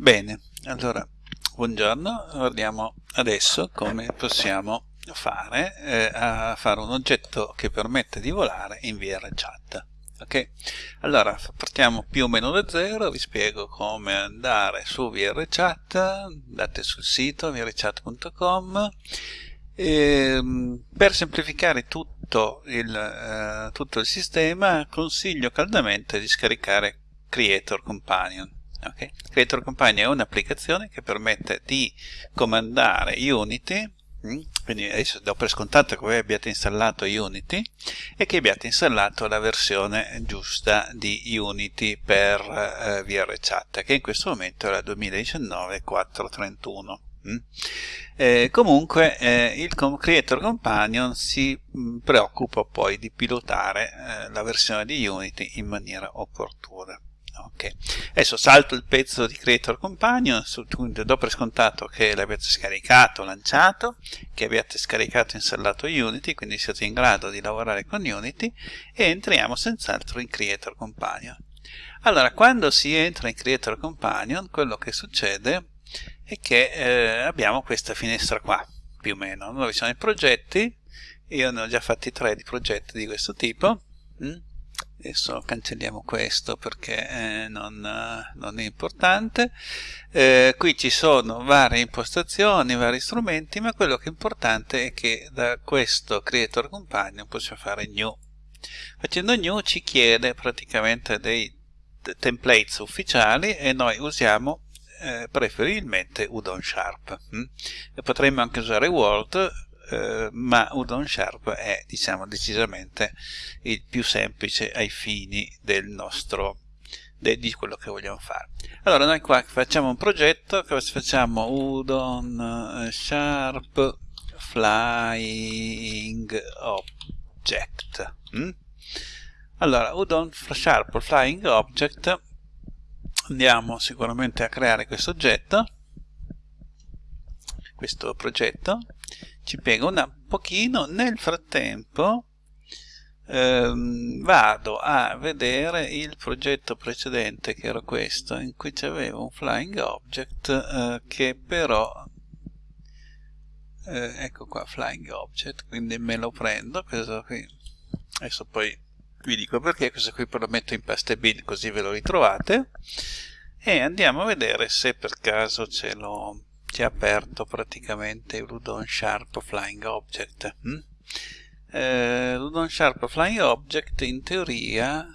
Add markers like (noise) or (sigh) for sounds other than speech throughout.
Bene, allora, buongiorno, guardiamo adesso come possiamo fare eh, a fare un oggetto che permette di volare in VRChat. Ok, allora partiamo più o meno da zero, vi spiego come andare su VRChat, andate sul sito vrchat.com ehm, per semplificare tutto il, eh, tutto il sistema consiglio caldamente di scaricare Creator Companion Okay. Creator Companion è un'applicazione che permette di comandare Unity, mm, quindi adesso do per scontato che voi abbiate installato Unity e che abbiate installato la versione giusta di Unity per eh, VRChat, che in questo momento è la 2019 431. Mm. Eh, comunque eh, il Creator Companion si mm, preoccupa poi di pilotare eh, la versione di Unity in maniera opportuna. Ok, adesso salto il pezzo di Creator Companion, do per scontato che l'abbiate scaricato, lanciato, che abbiate scaricato e installato Unity, quindi siete in grado di lavorare con Unity e entriamo senz'altro in Creator Companion. Allora, quando si entra in Creator Companion, quello che succede è che eh, abbiamo questa finestra qua, più o meno, dove sono i progetti, io ne ho già fatti tre di progetti di questo tipo, mm? Adesso cancelliamo questo perché eh, non, non, è importante eh, qui ci sono varie impostazioni vari strumenti ma quello che è importante è che da questo creator companion possiamo fare new facendo new ci chiede praticamente dei templates ufficiali e noi usiamo eh, preferibilmente Udon Sharp hm? potremmo anche usare Word eh, ma Udon Sharp è diciamo decisamente il più semplice ai fini del nostro de, di quello che vogliamo fare allora noi qua facciamo un progetto che facciamo Udon eh, Sharp Flying Object mm? allora Udon Sharp Flying Object andiamo sicuramente a creare questo oggetto questo progetto ci piega un pochino. Nel frattempo ehm, vado a vedere il progetto precedente che era questo in cui c'aveva un flying object eh, che però eh, ecco qua flying object quindi me lo prendo questo qui. Adesso poi vi dico perché questo qui poi lo metto in paste bin così ve lo ritrovate. E andiamo a vedere se per caso ce l'ho ci ha aperto praticamente l'Udon Sharp Flying Object. Hm? Eh, L'Udon Sharp Flying Object in teoria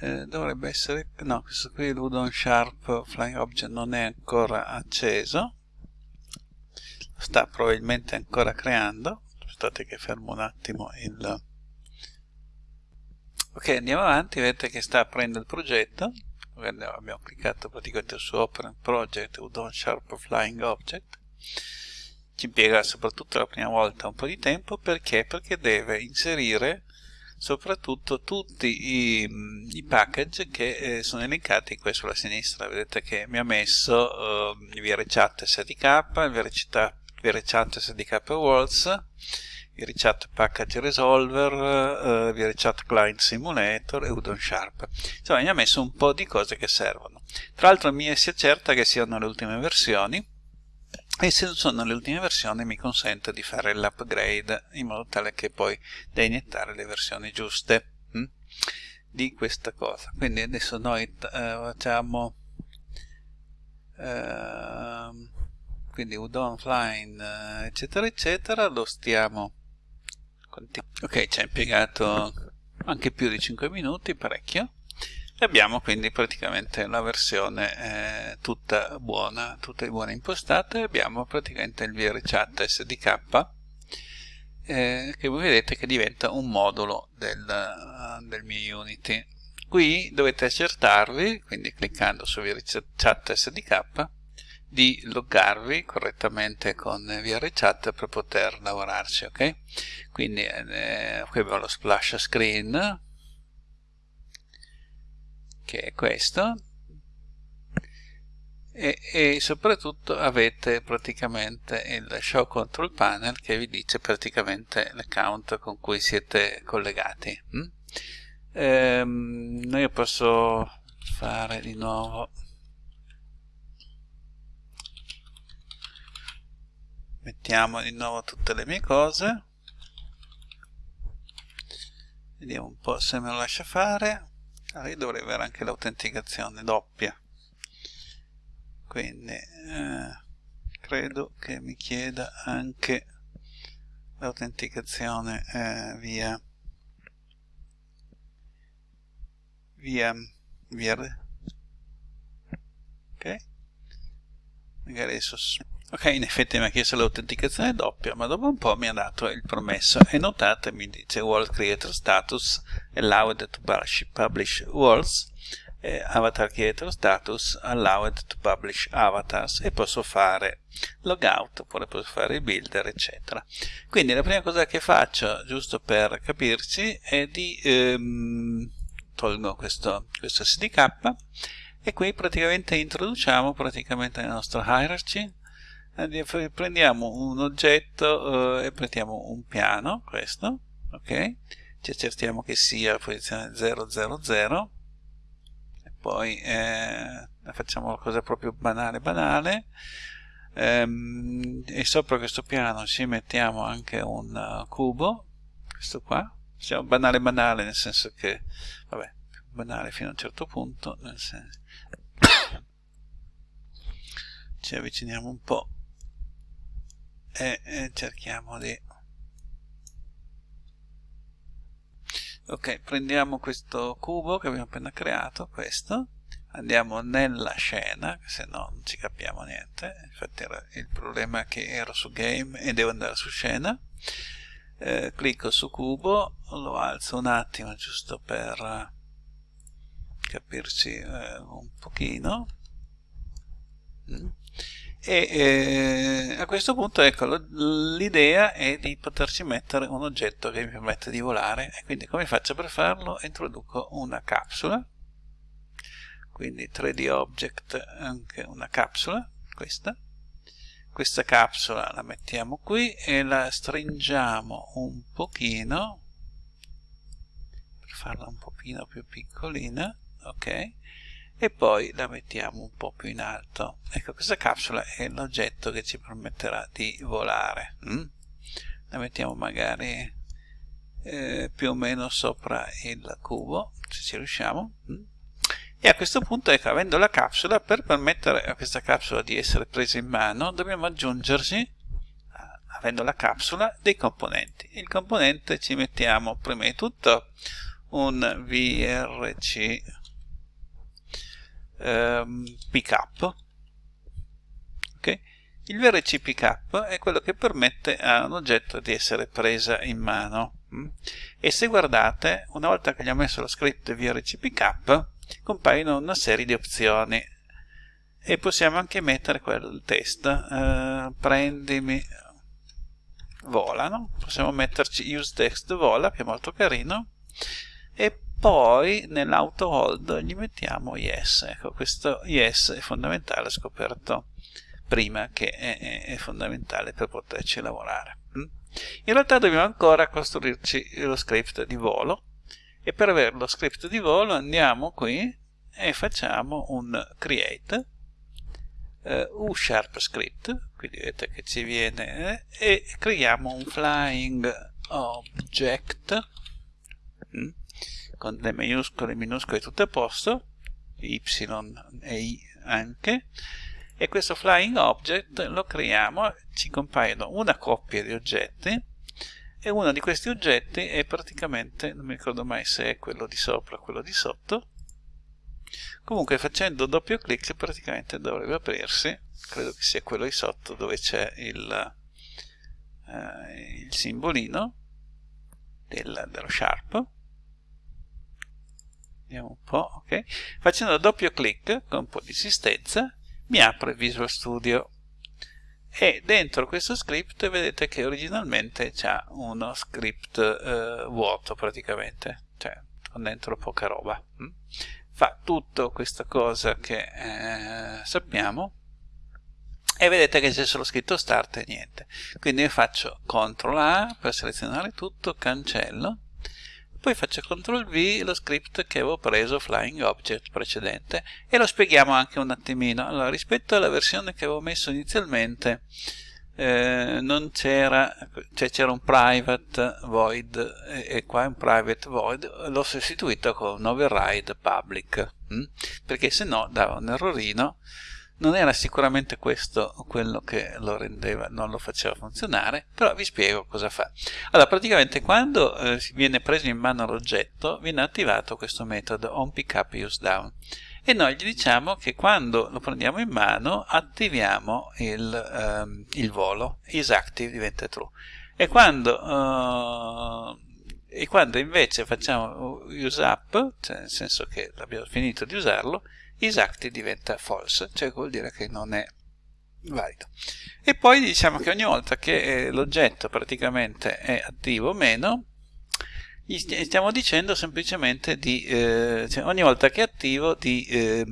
eh, dovrebbe essere... no, questo qui l'Udon Sharp Flying Object non è ancora acceso, sta probabilmente ancora creando. Aspettate che fermo un attimo il... Ok, andiamo avanti, vedete che sta aprendo il progetto abbiamo cliccato praticamente su Open Project Udon Sharp Flying Object ci impiega soprattutto la prima volta un po' di tempo perché? Perché deve inserire soprattutto tutti i, i package che eh, sono elencati qui sulla sinistra vedete che mi ha messo eh, VRChat SDK, il VRChat SDK Worlds VRChat Package Resolver, uh, VRChat Client Simulator e Udon Sharp. Insomma, mi ha messo un po' di cose che servono. Tra l'altro mi si accerta che siano le ultime versioni e se sono le ultime versioni mi consente di fare l'upgrade in modo tale che poi da iniettare le versioni giuste hm, di questa cosa. Quindi adesso noi uh, facciamo uh, quindi udon flying uh, eccetera eccetera lo stiamo ok ci ha impiegato anche più di 5 minuti parecchio. E abbiamo quindi praticamente la versione eh, tutta buona tutta buona impostata e abbiamo praticamente il VRChat SDK eh, che voi vedete che diventa un modulo del, uh, del mio Unity. Qui dovete accertarvi quindi cliccando su VRChat SDK di loggarvi correttamente con VRChat per poter lavorarci, ok? Quindi eh, qui abbiamo lo splash screen, che è questo, e, e, soprattutto avete praticamente il show control panel che vi dice praticamente l'account con cui siete collegati. Mm? Ehm, io posso fare di nuovo mettiamo di nuovo tutte le mie cose. Vediamo un po' se me lo lascia fare. Allora io dovrei avere anche l'autenticazione doppia. Quindi eh, credo che mi chieda anche l'autenticazione eh, via via via ok? Magari adesso ok in effetti mi ha chiesto l'autenticazione doppia ma dopo un po' mi ha dato il promesso. E notate mi dice world creator status allowed to publish worlds avatar creator status allowed to publish avatars e posso fare logout oppure posso fare il builder eccetera. Quindi la prima cosa che faccio giusto per capirci è di ehm, tolgo questo, questo SDK e qui praticamente introduciamo praticamente la nostra hierarchy prendiamo un oggetto eh, e prendiamo un piano questo ok? Ci accertiamo che sia posizione 000 poi eh, facciamo una cosa proprio banale banale. Ehm, e sopra questo piano ci mettiamo anche un uh, cubo questo qua. Diciamo banale banale nel senso che vabbè banale fino a un certo punto nel senso (coughs) ci avviciniamo un po' e, e cerchiamo di ok prendiamo questo cubo che abbiamo appena creato questo. Andiamo nella scena se no non ci capiamo niente. Infatti era il problema che ero su game e devo andare su scena. Eh, clicco su cubo lo alzo un attimo giusto per capirci eh, un pochino. Mm e eh, a questo punto ecco l'idea è di poterci mettere un oggetto che mi permette di volare. E quindi come faccio per farlo? Introduco una capsula. Quindi 3D object anche una capsula questa. Questa capsula la mettiamo qui e la stringiamo un pochino per farla un pochino più piccolina ok e poi la mettiamo un po' più in alto ecco questa capsula è l'oggetto che ci permetterà di volare mm? la mettiamo magari eh, più o meno sopra il cubo se ci riusciamo mm? e a questo punto ecco avendo la capsula per permettere a questa capsula di essere presa in mano dobbiamo aggiungerci avendo la capsula dei componenti il componente ci mettiamo prima di tutto un vrc ehm, pickup okay? il VRC pickup è quello che permette a un oggetto di essere presa in mano mm? e se guardate una volta che gli ho messo lo script VRC pickup compaiono una serie di opzioni e possiamo anche mettere quel test eh, prendimi vola no? possiamo metterci use text vola che è molto carino e poi nell'auto hold gli mettiamo yes ecco questo yes è fondamentale scoperto prima che è, è fondamentale per poterci lavorare mm? in realtà dobbiamo ancora costruirci lo script di volo e per avere lo script di volo andiamo qui e facciamo un create uh, u sharp script quindi vedete che ci viene eh, e creiamo un flying object mm? Con le maiuscole, minuscole tutto a posto, y e i anche, e questo flying object lo creiamo, ci compaiono una coppia di oggetti, e uno di questi oggetti è praticamente, non mi ricordo mai se è quello di sopra o quello di sotto, comunque facendo doppio clic praticamente dovrebbe aprirsi, credo che sia quello di sotto dove c'è il, eh, il simbolino del, dello sharp, vediamo un po', ok? Facendo doppio clic con un po' di insistenza mi apre Visual Studio e dentro questo script vedete che originalmente c'è uno script eh, vuoto praticamente, cioè con dentro poca roba. Hm? Fa tutto questa cosa che eh, sappiamo e vedete che c'è solo scritto start e niente. Quindi io faccio CTRL A per selezionare tutto, cancello poi faccio CTRL V lo script che avevo preso Flying Object precedente e lo spieghiamo anche un attimino. Allora, rispetto alla versione che avevo messo inizialmente, eh, non c'era cioè c'era un private void e, e, qua un private void l'ho sostituito con un override public hm? perché se no dava un errorino non era sicuramente questo quello che lo rendeva, non lo faceva funzionare, però vi spiego cosa fa. Allora, praticamente quando eh, viene preso in mano l'oggetto, viene attivato questo metodo onPickUpUseDown e noi gli diciamo che quando lo prendiamo in mano attiviamo il, ehm, il volo, isActive diventa true. E quando, uh, e quando invece facciamo useUp, cioè nel senso che abbiamo finito di usarlo, isActive diventa false, cioè vuol dire che non è valido. E poi diciamo che ogni volta che eh, l'oggetto praticamente è attivo o meno, gli stiamo dicendo semplicemente di, eh, cioè ogni volta che è attivo, di eh,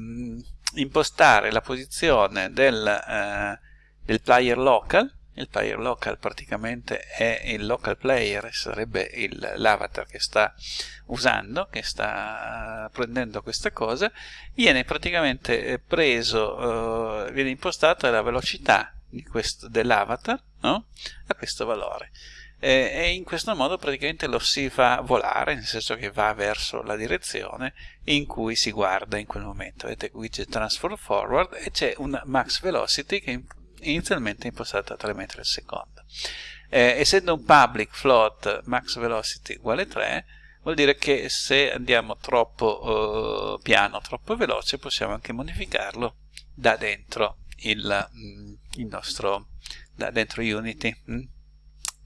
impostare la posizione del, eh, del player local il player local praticamente è il local player, sarebbe l'avatar che sta usando, che sta prendendo questa cosa, viene praticamente eh, preso, uh, viene impostata la velocità dell'avatar no? a questo valore. Eh, e in questo modo praticamente lo si fa volare, nel senso che va verso la direzione in cui si guarda in quel momento. Vedete widget transfer forward e c'è un max velocity che inizialmente impostata a 3 metri al secondo. Eh, essendo un public float max velocity uguale 3, vuol dire che se andiamo troppo uh, piano, troppo veloce, possiamo anche modificarlo da dentro il, mm, il nostro, da dentro Unity, mh, mm,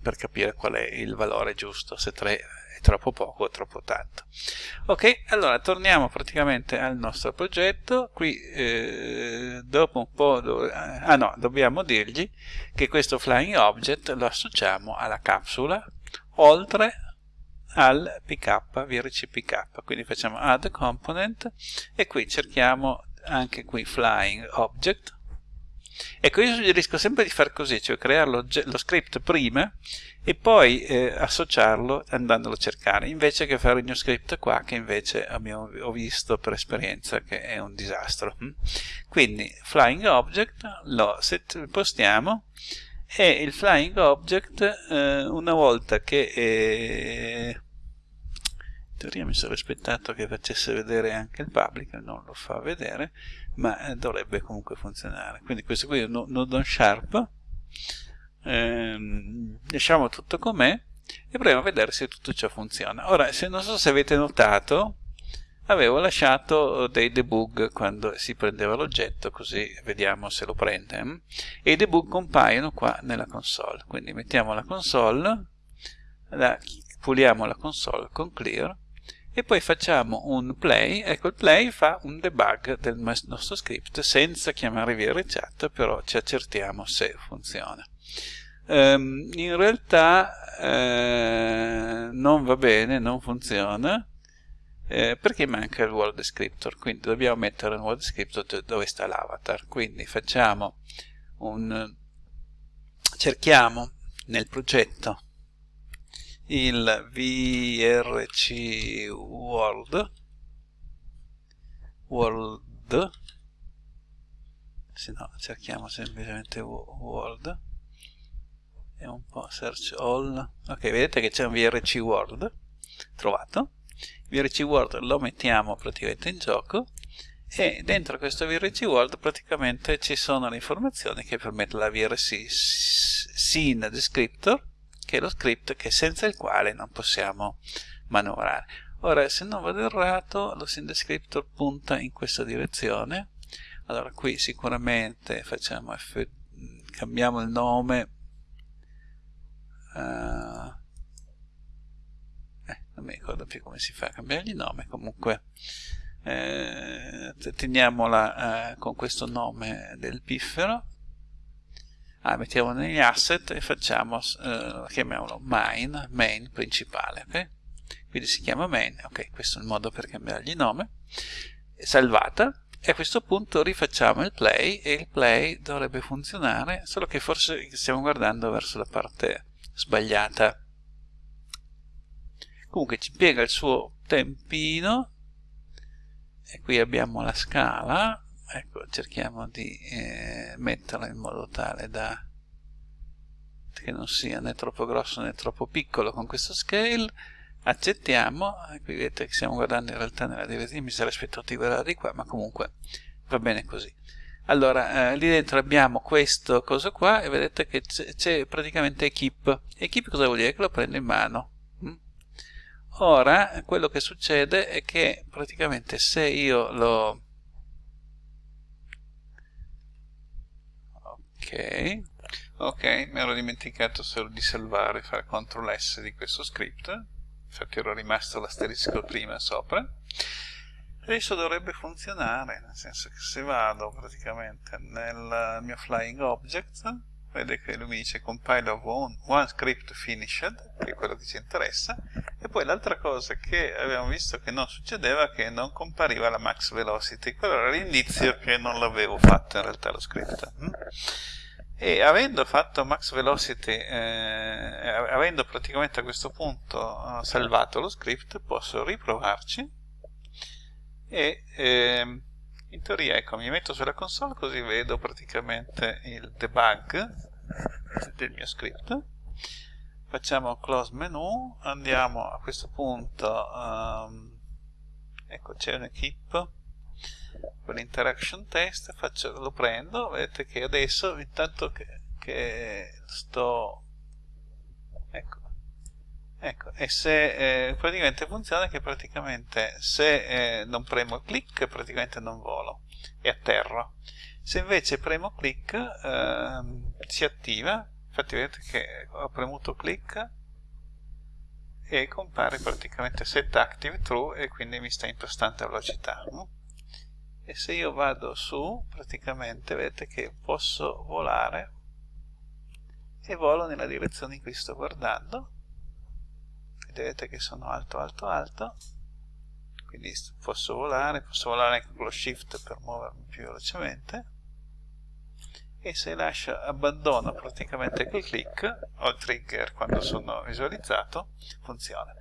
per capire qual è il valore giusto, se 3 troppo poco o troppo tanto. Ok, allora torniamo praticamente al nostro progetto. Qui eh, dopo un po', do ah no, dobbiamo dirgli che questo flying object lo associamo alla capsula oltre al pk, VRC pk. Quindi facciamo add component e qui cerchiamo anche qui flying object Ecco, io suggerisco sempre di fare così, cioè creare lo, lo script prima e poi eh, associarlo andandolo a cercare, invece che fare il mio script qua, che invece abbiamo, ho visto per esperienza che è un disastro. Hm? Quindi, flying object, lo postiamo, e il flying object, eh, una volta che... Eh, in teoria mi sono aspettato che facesse vedere anche il public, non lo fa vedere, ma eh, dovrebbe comunque funzionare. Quindi questo qui è un nodo on sharp, ehm, lasciamo tutto com'è e proviamo a vedere se tutto ciò funziona. Ora, se non so se avete notato, avevo lasciato dei debug quando si prendeva l'oggetto, così vediamo se lo prende, e i debug compaiono qua nella console. Quindi mettiamo la console, la, puliamo la console con clear, e poi facciamo un play, ecco il play fa un debug del nostro script senza chiamare VRChat, però ci accertiamo se funziona. Um, in realtà eh, non va bene, non funziona, eh, perché manca il world descriptor, quindi dobbiamo mettere un world descriptor dove sta l'avatar, quindi facciamo un cerchiamo nel progetto il vrc world. World. Se no cerchiamo semplicemente world. E un po' search all. Ok vedete che c'è un vrc world? Trovato. Vrc world lo mettiamo praticamente in gioco. E dentro questo vrc world praticamente ci sono le informazioni che permettono la vrc scene descriptor che è lo script che senza il quale non possiamo manovrare. Ora, se non vado errato, lo scene descriptor punta in questa direzione. Allora, qui sicuramente facciamo F, cambiamo il nome. Uh, eh, non mi ricordo più come si fa a cambiare il nome, comunque eh, teniamola eh, con questo nome del piffero ah, mettiamo negli asset e facciamo, eh, chiamiamolo main, main principale, ok? Quindi si chiama main, ok, questo è il modo per cambiargli nome, salvata, e a questo punto rifacciamo il play e il play dovrebbe funzionare, solo che forse stiamo guardando verso la parte sbagliata. Comunque ci piega il suo tempino. E qui abbiamo la scala ecco cerchiamo di eh, metterla in modo tale da che non sia né troppo grosso né troppo piccolo con questo scale. Accettiamo. Qui vedete che stiamo guardando in realtà nella direzione mi sarei aspettato di guardare di qua ma comunque va bene così. Allora eh, lì dentro abbiamo questo cosa qua e vedete che c'è praticamente equip. Equip cosa vuol dire? che lo prendo in mano. Mm? ora quello che succede è che praticamente se io lo ok. Ok mi ero dimenticato solo di salvare fare CTRL S di questo script infatti ero rimasto l'asterisco prima sopra. Adesso dovrebbe funzionare nel senso che se vado praticamente nel mio flying object vede che lui mi dice compile of one, one script finished che è quello che ci interessa. E poi l'altra cosa che abbiamo visto che non succedeva è che non compariva la max velocity. Quello era l'indizio che non l'avevo fatto in realtà lo script. Hm? e avendo fatto max velocity eh, avendo praticamente a questo punto eh, salvato lo script posso riprovarci e eh, in teoria ecco mi metto sulla console così vedo praticamente il debug del mio script. Facciamo close menu andiamo a questo punto um, ecco c'è un equip con l'interaction test faccio, lo prendo vedete che adesso intanto che, che sto ecco ecco e se eh, praticamente funziona che praticamente se eh, non premo clic praticamente non volo e atterro. Se invece premo clic eh, si attiva infatti vedete che ho premuto clic e compare praticamente set active true e quindi mi sta impostando a velocità e se io vado su praticamente vedete che posso volare e volo nella direzione in cui sto guardando vedete che sono alto alto alto. Quindi posso volare posso volare anche con lo shift per muovermi più velocemente. E se lascio abbandono praticamente quel click o il trigger quando sono visualizzato funziona.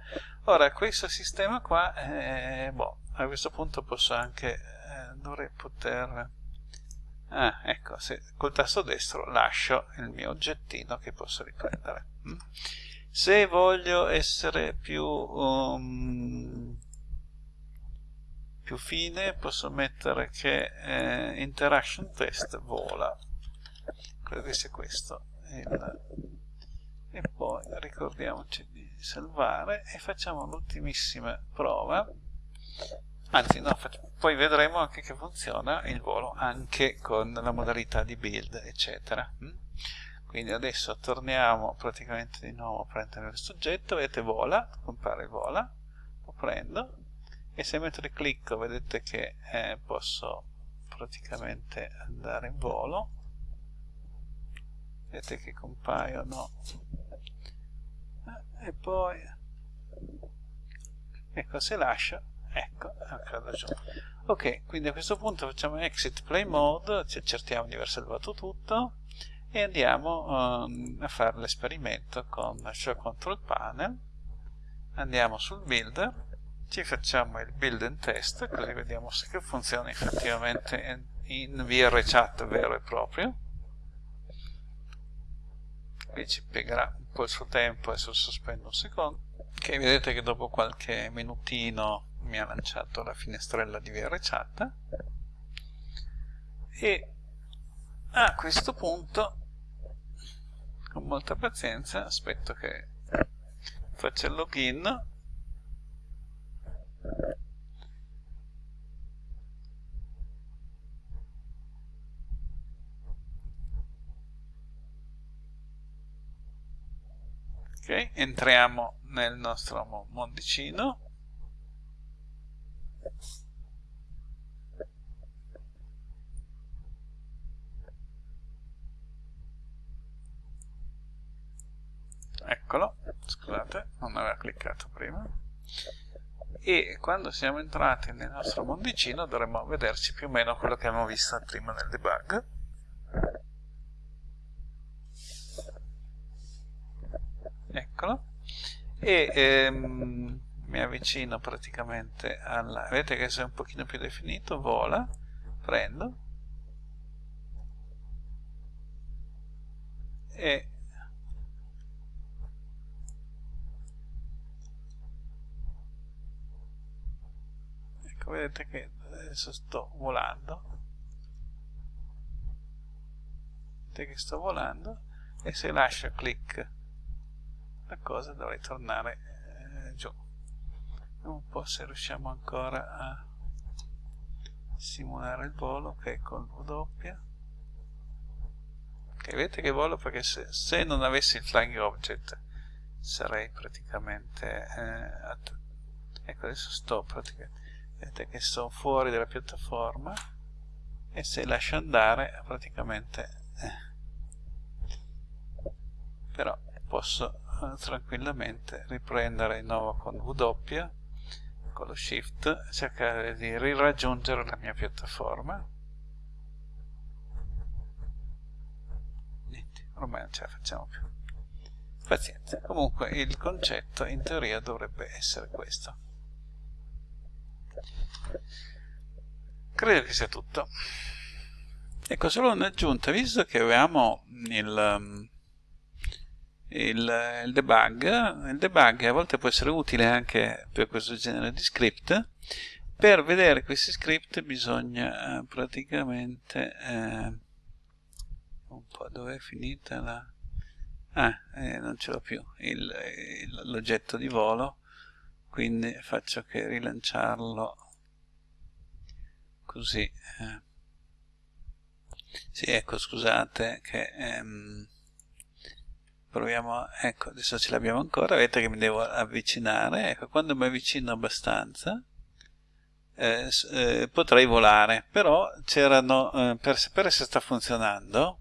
Ora questo sistema qua eh, boh, a questo punto posso anche dovrei poter ah, ecco, se col tasto destro lascio il mio oggettino che posso riprendere mm. Se voglio essere più um, più fine posso mettere che eh, interaction test vola. Credo che sia questo. Il, e poi ricordiamoci di salvare e facciamo l'ultimissima prova. Anzi no, poi vedremo anche che funziona il volo anche con la modalità di build eccetera. Mm? Quindi adesso torniamo praticamente di nuovo a prendere questo oggetto vedete vola, compare vola lo prendo e se metto il clicco vedete che eh, posso praticamente andare in volo. Vedete che compaiono eh, e poi ecco se lascio ecco, accade giù ok, quindi a questo punto facciamo exit play mode ci accertiamo di aver salvato tutto e andiamo um, a fare l'esperimento con show control panel andiamo sul builder ci facciamo il build and test così vediamo se funziona effettivamente in VRChat vero e proprio. Qui ci piegherà un po' il suo tempo adesso sospendo un secondo. Ok vedete che dopo qualche minutino mi ha lanciato la finestrella di VRChat e a questo punto con molta pazienza aspetto che faccia il login. Ok entriamo nel nostro mondicino eccolo scusate non aveva cliccato prima. E quando siamo entrati nel nostro mondicino dovremmo vederci più o meno quello che abbiamo visto prima nel debug. Eccolo. E ehm, mi avvicino praticamente alla vedete che se è un pochino più definito? Vola prendo. E ecco vedete che adesso sto volando. Vedete che sto volando e se lascio clic la cosa dovrei tornare eh, giù. Vediamo un po' se riusciamo ancora a simulare il volo ok con W ok vedete che volo? Perché se, se non avessi il flying object sarei praticamente eh, ecco adesso sto praticamente vedete che sono fuori dalla piattaforma e se lascio andare praticamente eh, però posso eh, tranquillamente riprendere di nuovo con W con lo shift cercare di riraggiungere la mia piattaforma. Niente ormai non ce la facciamo più. Pazienza. Comunque il concetto in teoria dovrebbe essere questo credo che sia tutto. Ecco solo un'aggiunta. Visto che avevamo il, um, il, il, debug il debug a volte può essere utile anche per questo genere di script. Per vedere questi script bisogna eh, praticamente eh, un po' dove è finita la ah, eh, non ce l'ho più l'oggetto di volo quindi faccio che rilanciarlo così eh. sì ecco scusate che ehm, proviamo ecco adesso ce l'abbiamo ancora vedete che mi devo avvicinare ecco quando mi avvicino abbastanza eh, eh, potrei volare però c'erano eh, per sapere se sta funzionando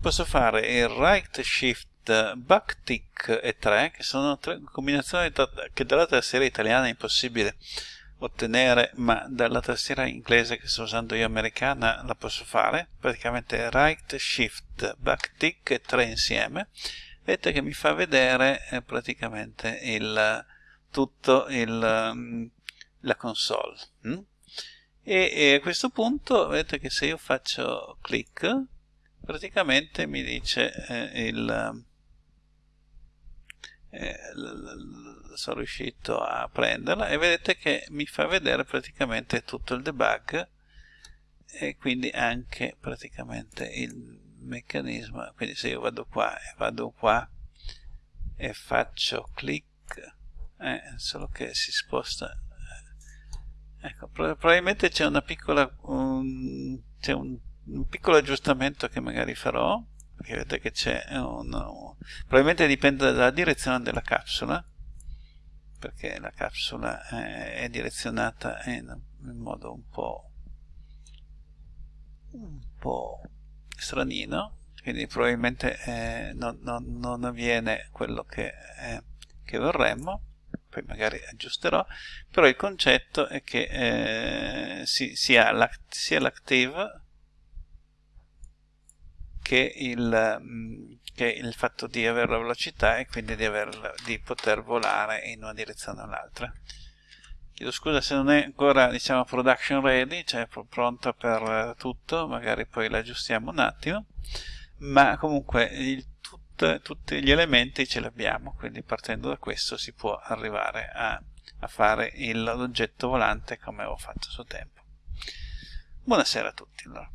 posso fare il right shift backtick e 3 che sono tre combinazioni che dalla tastiera italiana è impossibile ottenere ma dalla tastiera inglese che sto usando io americana la posso fare praticamente right shift backtick e 3 insieme vedete che mi fa vedere eh, praticamente il tutto il, um, la console mm? e, e, a questo punto vedete che se io faccio clic praticamente mi dice eh, il eh, sono riuscito a prenderla e vedete che mi fa vedere praticamente tutto il debug e quindi anche praticamente il meccanismo. Quindi se io vado qua e vado qua e faccio clic eh, solo che si sposta ecco probabilmente c'è una piccola un, c'è un, un piccolo aggiustamento che magari farò vedete che c'è un, un, probabilmente dipende dalla direzione della capsula perché la capsula è, è direzionata in, in, modo un po' un po' stranino quindi probabilmente eh, non, non, non, avviene quello che, eh, che, vorremmo poi magari aggiusterò però il concetto è che eh, si, sia l'active che il, mm, che il fatto di avere la velocità e quindi di, aver, di poter volare in una direzione o l'altra. Chiedo scusa se non è ancora diciamo production ready, cioè pronta per tutto, magari poi l'aggiustiamo un attimo, ma comunque il, tut, tutti gli elementi ce li abbiamo, quindi partendo da questo si può arrivare a, a fare l'oggetto volante come avevo fatto a suo tempo. Buonasera a tutti allora.